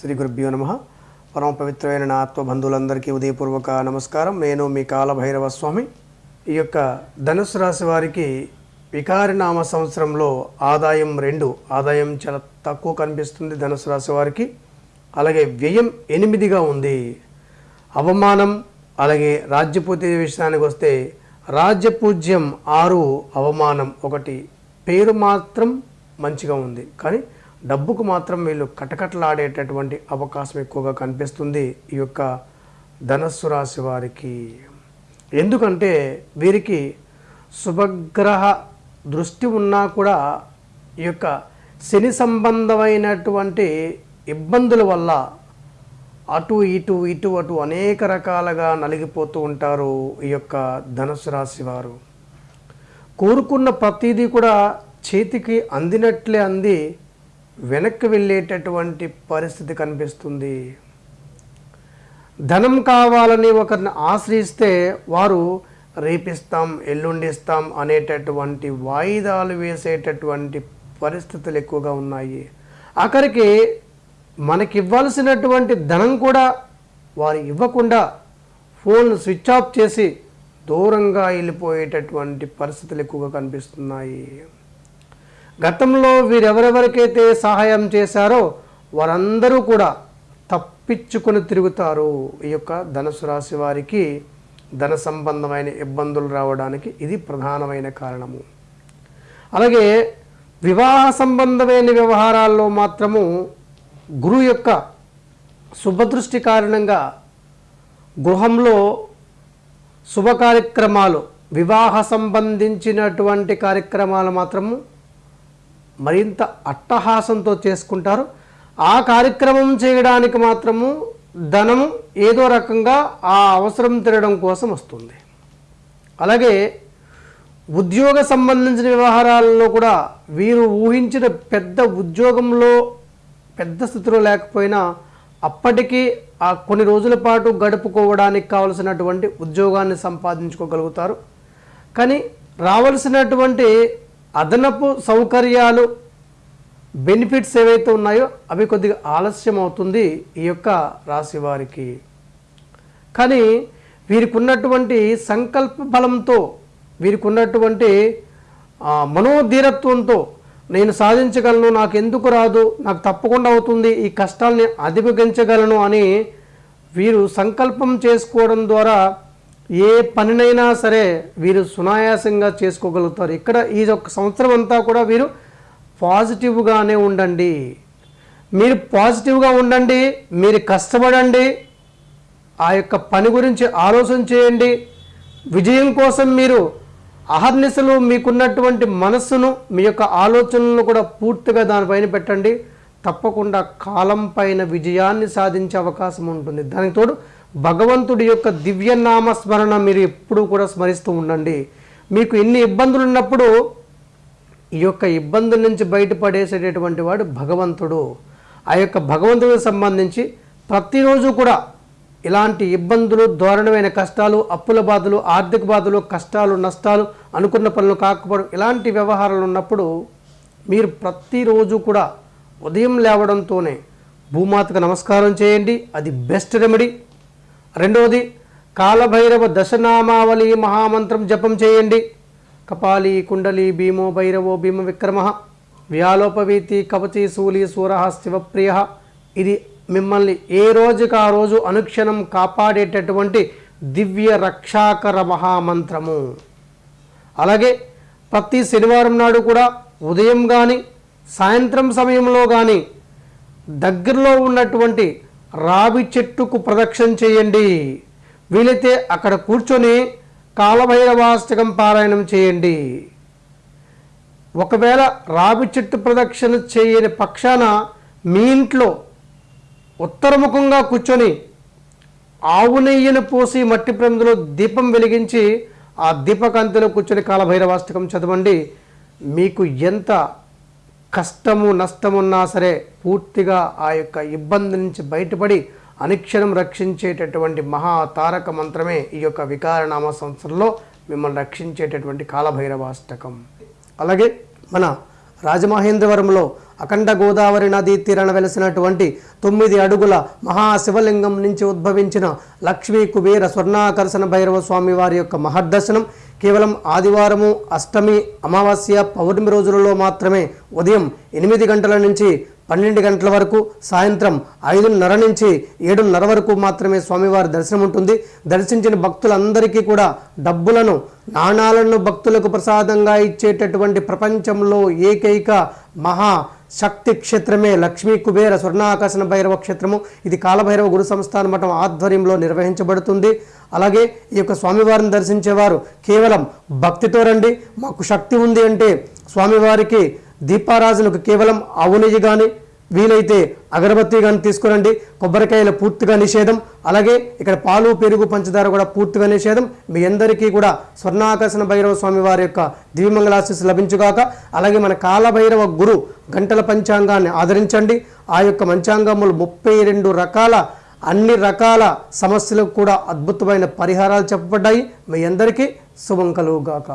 శ్రీ గురుభ్యో నమ. పరమ పవిత్రమైన నా ఉదయపూర్వక నమస్కారం. నేను మీ కాలభైరవ స్వామి ఈ యొక్క ధనుసు రాశి వారికి వికారినామ సంవత్సరంలో ఆదాయం రెండు ఆదాయం చాలా తక్కువ కనిపిస్తుంది ధనుసు రాశి వారికి. అలాగే వ్యయం ఎనిమిదిగా ఉంది. అవమానం అలాగే రాజ్యపూతి విషయానికి వస్తే రాజ్యపూజ్యం ఆరు అవమానం ఒకటి. పేరు మాత్రం మంచిగా ఉంది. కానీ డబ్బుకు మాత్రం వీళ్ళు కటకటలాడేటటువంటి అవకాశం ఎక్కువగా కనిపిస్తుంది ఈ యొక్క ధనస్సు రాశి వారికి. ఎందుకంటే వీరికి శుభగ్రహ దృష్టి ఉన్నా కూడా ఈ యొక్క శని సంబంధమైనటువంటి ఇబ్బందుల వల్ల అటు ఇటు ఇటు అటు అనేక రకాలుగా నలిగిపోతూ ఉంటారు ఈ యొక్క ధనుసు రాశి వారు. కోరుకున్న ప్రతిదీ కూడా చేతికి అందినట్లే అంది వెనక్కి వెళ్ళేటటువంటి పరిస్థితి కనిపిస్తుంది. ధనం కావాలని ఒకరిని ఆశ్రయిస్తే వారు రేపిస్తాం ఎల్లుండిస్తాం అనేటటువంటి వాయిదాలు వేసేటటువంటి పరిస్థితులు ఎక్కువగా ఉన్నాయి. అక్కడికి మనకి ఇవ్వాల్సినటువంటి ధనం కూడా వారు ఇవ్వకుండా ఫోన్ స్విచ్ ఆఫ్ చేసి దూరంగా వెళ్ళిపోయేటటువంటి పరిస్థితులు ఎక్కువగా కనిపిస్తున్నాయి. గతంలో వీరెవరెవరికైతే సహాయం చేశారో వారందరూ కూడా తప్పించుకొని తిరుగుతారు. ఈ యొక్క ధనుసు రాశి వారికి ధన సంబంధమైన ఇబ్బందులు రావడానికి ఇది ప్రధానమైన కారణము. అలాగే వివాహ సంబంధమైన వ్యవహారాల్లో మాత్రము గురువు యొక్క శుభదృష్టి కారణంగా గృహంలో శుభ కార్యక్రమాలు వివాహ సంబంధించినటువంటి కార్యక్రమాలు మాత్రము మరింత అట్టహాసంతో చేసుకుంటారు. ఆ కార్యక్రమం చేయడానికి మాత్రము ధనము ఏదో రకంగా ఆ అవసరం తినడం కోసం వస్తుంది. అలాగే ఉద్యోగ సంబంధించిన వ్యవహారాలలో కూడా వీరు ఊహించిన పెద్ద ఉద్యోగంలో పెద్ద స్థితిలో లేకపోయినా అప్పటికీ ఆ కొన్ని రోజుల పాటు గడుపుకోవడానికి కావలసినటువంటి ఉద్యోగాన్ని సంపాదించుకోగలుగుతారు. కానీ రావలసినటువంటి అదనపు సౌకర్యాలు బెనిఫిట్స్ ఏవైతే ఉన్నాయో అవి కొద్దిగా ఆలస్యం అవుతుంది ఈ యొక్క రాశి వారికి. కానీ వీరికి ఉన్నటువంటి సంకల్ప బలంతో వీరికి ఉన్నటువంటి మనోధీరత్వంతో నేను సాధించగలను నాకు ఎందుకు రాదు నాకు తప్పకుండా అవుతుంది ఈ కష్టాల్ని అధిగమించగలను అని వీరు సంకల్పం చేసుకోవడం ద్వారా ఏ పనినైనా సరే వీరు సునాయాసంగా చేసుకోగలుగుతారు. ఇక్కడ ఈ ఒక సంవత్సరం అంతా కూడా వీరు పాజిటివ్గానే ఉండండి. మీరు పాజిటివ్గా ఉండండి మీరు కష్టపడండి ఆ యొక్క పని గురించి ఆలోచన చేయండి. విజయం కోసం మీరు అహర్నిశలు మీకున్నటువంటి మనస్సును మీ యొక్క ఆలోచనలను కూడా పూర్తిగా దానిపైన పెట్టండి. తప్పకుండా కాలం పైన విజయాన్ని సాధించే అవకాశం ఉంటుంది. దానికి తోడు భగవంతుడి యొక్క దివ్యనామ స్మరణ మీరు ఎప్పుడూ కూడా స్మరిస్తూ ఉండండి. మీకు ఎన్ని ఇబ్బందులు ఉన్నప్పుడు ఈ యొక్క ఇబ్బందుల నుంచి బయటపడేసేటటువంటి వాడు భగవంతుడు. ఆ యొక్క భగవంతుడికి సంబంధించి ప్రతిరోజు కూడా ఇలాంటి ఇబ్బందులు దారుణమైన కష్టాలు అప్పుల బాధలు ఆర్థిక బాధలు కష్టాలు నష్టాలు అనుకున్న పనులు కాకపోవడం ఇలాంటి వ్యవహారాలు ఉన్నప్పుడు మీరు ప్రతిరోజు కూడా ఉదయం లేవడంతోనే భూమాతకు నమస్కారం చేయండి. అది బెస్ట్ రెమెడీ. రెండవది కాలభైరవ దశనామావళి మహామంత్రం జపం చేయండి. కపాలి కుండలి భీమో భైరవో భీమ విక్రమ వ్యాలోపవీతి కవచి శూలి సూర శివప్రియ ఇది మిమ్మల్ని ఏ రోజుకి ఆ రోజు అనుక్షణం కాపాడేటటువంటి దివ్య రక్షాకర మహామంత్రము. అలాగే ప్రతి శనివారం నాడు కూడా ఉదయం కానీ సాయంత్రం సమయంలో కానీ దగ్గరలో ఉన్నటువంటి రావి చెట్టుకు ప్రదక్షిణ చేయండి. వీలైతే అక్కడ కూర్చొని కాలభైరవాష్టకం పారాయణం చేయండి. ఒకవేళ రావి చెట్టు ప్రదక్షిణ చేయని పక్షాన మీ ఇంట్లో ఉత్తరముఖంగా కూర్చొని ఆవు నెయ్యిని పోసి మట్టి ప్రమిదలో దీపం వెలిగించి ఆ దీపకాంతిలో కూర్చొని కాలభైరవాష్టకం చదవండి. మీకు ఎంత కష్టము నష్టమున్నా సరే పూర్తిగా ఆ యొక్క ఇబ్బంది నుంచి బయటపడి అనుక్షణం రక్షించేటటువంటి మహా తారక మంత్రమే ఈ యొక్క వికారనామ సంవత్సరంలో మిమ్మల్ని రక్షించేటటువంటి కాలభైరవాష్టకం. అలాగే మన రాజమహేంద్రవరంలో అఖండ గోదావరి నదీ తీరాన వెలసినటువంటి తొమ్మిది అడుగుల మహాశివలింగం నుంచి ఉద్భవించిన లక్ష్మీ కుబేర స్వర్ణాకర్షణ భైరవ స్వామి వారి యొక్క మహర్దర్శనం కేవలం ఆదివారము అష్టమి అమావాస్య పౌర్ణమి రోజులలో మాత్రమే ఉదయం ఎనిమిది గంటల నుంచి పన్నెండు గంటల వరకు సాయంత్రం ఐదున్నర నుంచి ఏడున్నర వరకు మాత్రమే స్వామివారి దర్శనం ఉంటుంది. దర్శించిన భక్తులందరికీ కూడా డబ్బులను నాణాలను భక్తులకు ప్రసాదంగా ఇచ్చేటటువంటి ప్రపంచంలో ఏకైక మహా శక్తి క్షేత్రమే లక్ష్మీ కుబేర స్వర్ణాకర్షణ భైరవ క్షేత్రము. ఇది కాలభైరవ గురు సంస్థాన మఠం ఆధ్వర్యంలో నిర్వహించబడుతుంది. అలాగే ఈ యొక్క స్వామివారిని దర్శించేవారు కేవలం భక్తితో రండి మాకు శక్తి ఉంది అంటే స్వామివారికి దీపారాజులకు కేవలం ఆవు కానీ వీలైతే అగరబత్తి కానీ తీసుకురండి. కొబ్బరికాయలు పూర్తిగా నిషేధం. అలాగే ఇక్కడ పాలు పెరుగు పంచదార కూడా పూర్తిగా నిషేధం. మీ అందరికీ కూడా స్వర్ణాకర్షణ భైరవ స్వామి వారి యొక్క దివ్యమంగళాశీస్సు లభించుగాక అలాగే మన కాలభైరవ గురు గంటల పంచాంగాన్ని ఆదరించండి. ఆ యొక్క మంచాంగములు ముప్పై రెండు రకాల అన్ని రకాల సమస్యలకు కూడా అద్భుతమైన పరిహారాలు చెప్పబడ్డాయి. మీ అందరికీ శుభం కలుగుగాక.